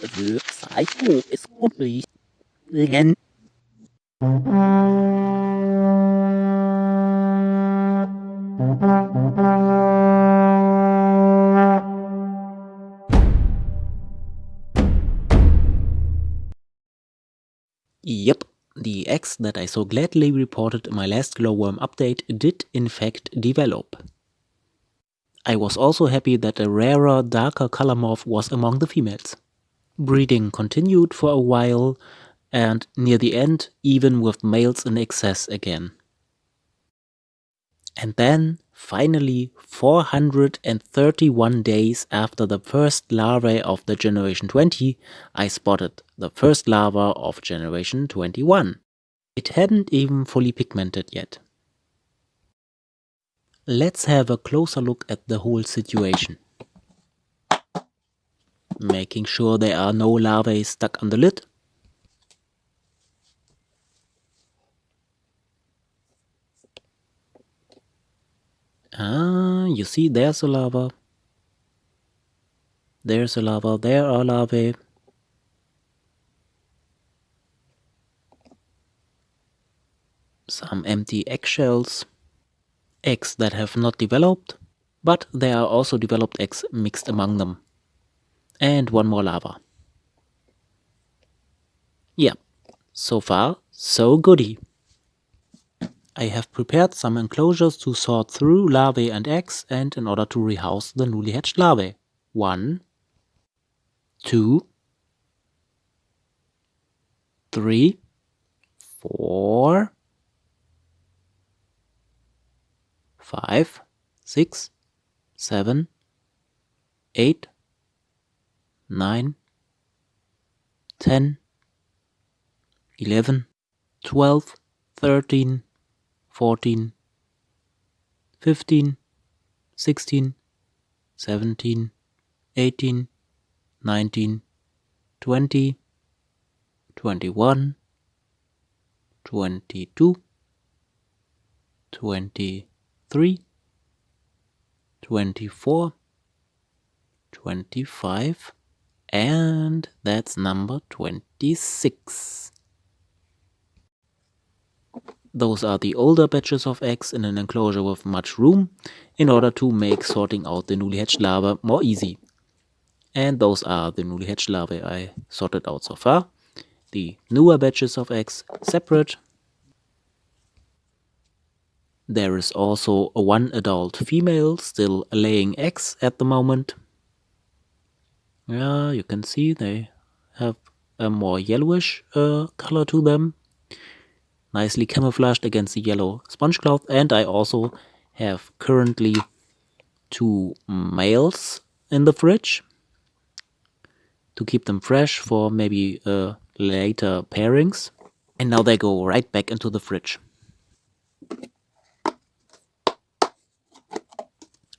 The cycle is complete. Again. Yep, the X that I so gladly reported in my last glowworm update did in fact develop. I was also happy that a rarer, darker color morph was among the females. Breeding continued for a while, and near the end even with males in excess again. And then, finally, 431 days after the first larvae of the Generation 20, I spotted the first larva of Generation 21. It hadn't even fully pigmented yet. Let's have a closer look at the whole situation. Making sure there are no larvae stuck on the lid. Ah, you see there's a larva. There's a larva, there are larvae. Some empty eggshells eggs that have not developed, but there are also developed eggs mixed among them. And one more larva. Yeah, so far, so goody. I have prepared some enclosures to sort through larvae and eggs and in order to rehouse the newly hatched larvae. One, two, three, four, five, six, seven, eight, nine, ten, eleven, twelve, thirteen, fourteen, fifteen, sixteen, seventeen, eighteen, nineteen, twenty, twenty-one, twenty-two, twenty 23, 24, 25, and that's number 26. Those are the older batches of eggs in an enclosure with much room in order to make sorting out the newly hatched larvae more easy. And those are the newly hatched larvae I sorted out so far. The newer batches of eggs separate there is also one adult female still laying eggs at the moment. Yeah, you can see they have a more yellowish uh, color to them. Nicely camouflaged against the yellow sponge cloth. And I also have currently two males in the fridge to keep them fresh for maybe uh, later pairings. And now they go right back into the fridge.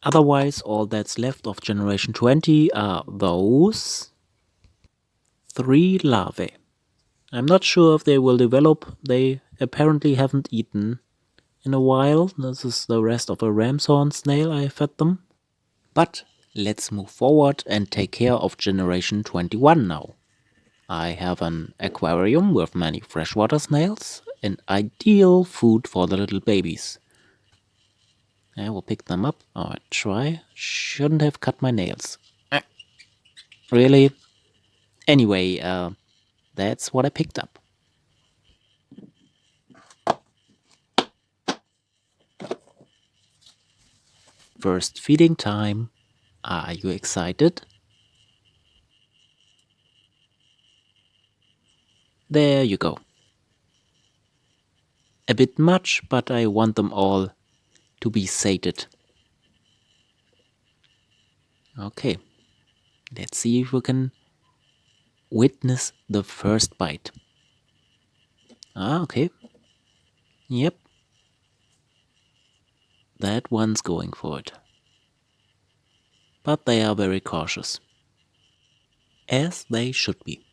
Otherwise, all that's left of generation 20 are those three larvae. I'm not sure if they will develop. They apparently haven't eaten in a while. This is the rest of a ram's horn snail I fed them. But let's move forward and take care of generation 21 now. I have an aquarium with many freshwater snails, an ideal food for the little babies. I will pick them up. Oh, try. Shouldn't have cut my nails. Really? Anyway, uh, that's what I picked up. First feeding time. Are you excited? There you go. A bit much, but I want them all to be sated. Okay, let's see if we can witness the first bite. Ah, okay. Yep. That one's going for it. But they are very cautious. As they should be.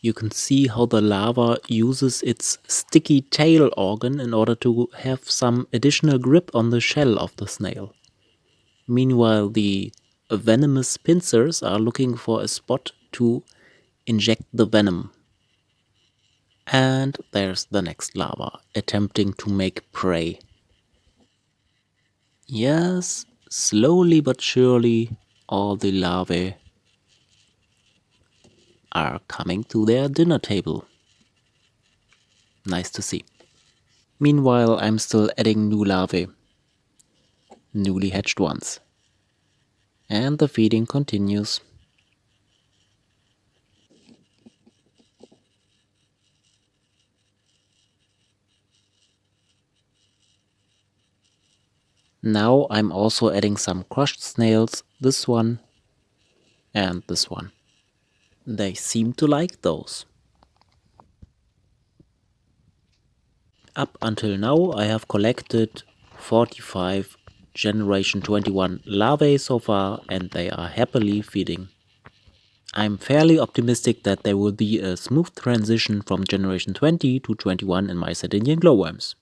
You can see how the larva uses its sticky tail organ in order to have some additional grip on the shell of the snail. Meanwhile, the venomous pincers are looking for a spot to inject the venom. And there's the next larva, attempting to make prey. Yes, slowly but surely, all the larvae are coming to their dinner table. Nice to see. Meanwhile, I'm still adding new larvae, newly hatched ones. And the feeding continues. Now I'm also adding some crushed snails, this one and this one. They seem to like those. Up until now I have collected 45 generation 21 larvae so far and they are happily feeding. I'm fairly optimistic that there will be a smooth transition from generation 20 to 21 in my Sardinian glowworms.